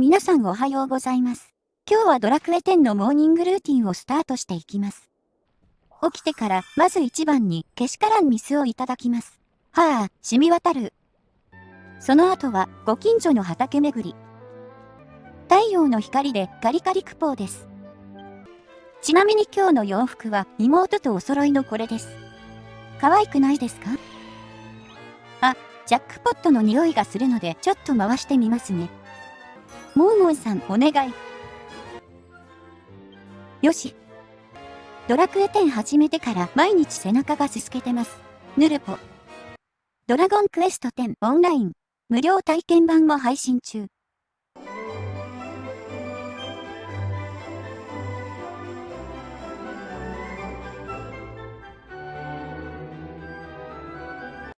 皆さんおはようございます。今日はドラクエ10のモーニングルーティンをスタートしていきます。起きてから、まず一番に、けしからん水をいただきます。はあ、染み渡る。その後は、ご近所の畑巡り。太陽の光でガリガリクポーです。ちなみに今日の洋服は妹とお揃いのこれです。可愛くないですか？あ、ジャックポットの匂いがするのでちょっと回してみますね。モーモンさんお願い。よし。ドラクエ10始めてから毎日背中がすすけてます。ヌルポ。ドラゴンクエスト10オンライン無料体験版も配信中。